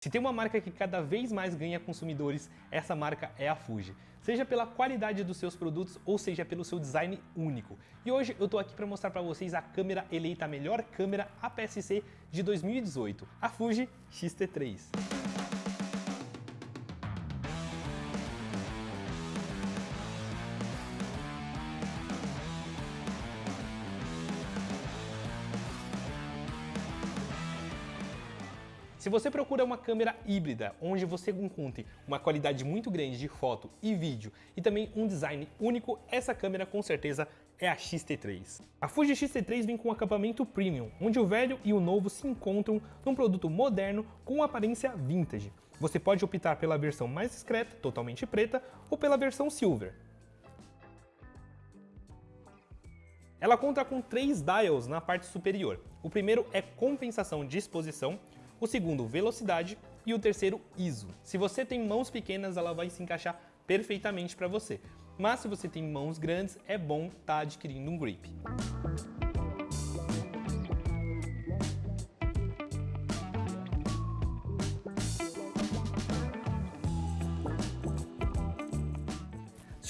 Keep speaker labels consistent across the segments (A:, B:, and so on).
A: Se tem uma marca que cada vez mais ganha consumidores, essa marca é a Fuji. Seja pela qualidade dos seus produtos ou seja pelo seu design único. E hoje eu tô aqui para mostrar para vocês a câmera eleita a melhor câmera APS-C de 2018, a Fuji X-T3. Se você procura uma câmera híbrida, onde você encontre uma qualidade muito grande de foto e vídeo e também um design único, essa câmera com certeza é a X-T3. A Fuji X-T3 vem com um acabamento premium, onde o velho e o novo se encontram num produto moderno com aparência vintage. Você pode optar pela versão mais discreta, totalmente preta, ou pela versão silver. Ela conta com três dials na parte superior. O primeiro é compensação de exposição, o segundo velocidade e o terceiro ISO. Se você tem mãos pequenas, ela vai se encaixar perfeitamente para você. Mas se você tem mãos grandes, é bom estar tá adquirindo um grip.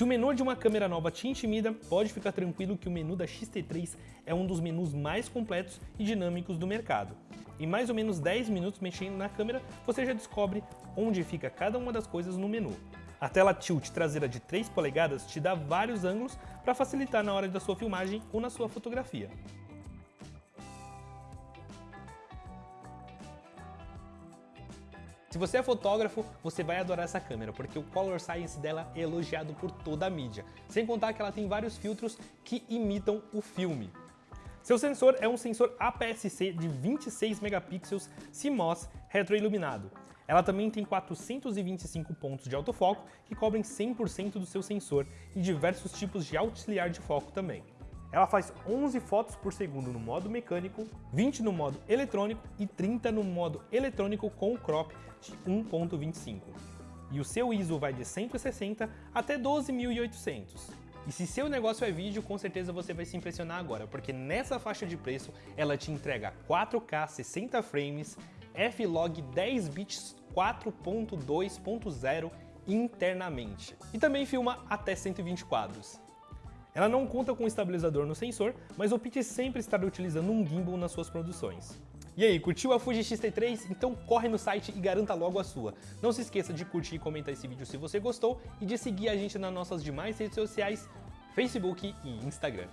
A: Se o menu de uma câmera nova te intimida, pode ficar tranquilo que o menu da X-T3 é um dos menus mais completos e dinâmicos do mercado. Em mais ou menos 10 minutos mexendo na câmera, você já descobre onde fica cada uma das coisas no menu. A tela tilt traseira de 3 polegadas te dá vários ângulos para facilitar na hora da sua filmagem ou na sua fotografia. Se você é fotógrafo, você vai adorar essa câmera, porque o Color Science dela é elogiado por toda a mídia. Sem contar que ela tem vários filtros que imitam o filme. Seu sensor é um sensor APS-C de 26 megapixels CMOS retroiluminado. Ela também tem 425 pontos de autofoco que cobrem 100% do seu sensor e diversos tipos de auxiliar de foco também. Ela faz 11 fotos por segundo no modo mecânico, 20 no modo eletrônico e 30 no modo eletrônico com crop de 1.25. E o seu ISO vai de 160 até 12.800. E se seu negócio é vídeo, com certeza você vai se impressionar agora, porque nessa faixa de preço ela te entrega 4K 60 frames, F-Log 10 bits 4.2.0 internamente. E também filma até 120 quadros. Ela não conta com estabilizador no sensor, mas opte sempre estar utilizando um gimbal nas suas produções. E aí, curtiu a Fuji X-T3? Então corre no site e garanta logo a sua. Não se esqueça de curtir e comentar esse vídeo se você gostou e de seguir a gente nas nossas demais redes sociais, Facebook e Instagram.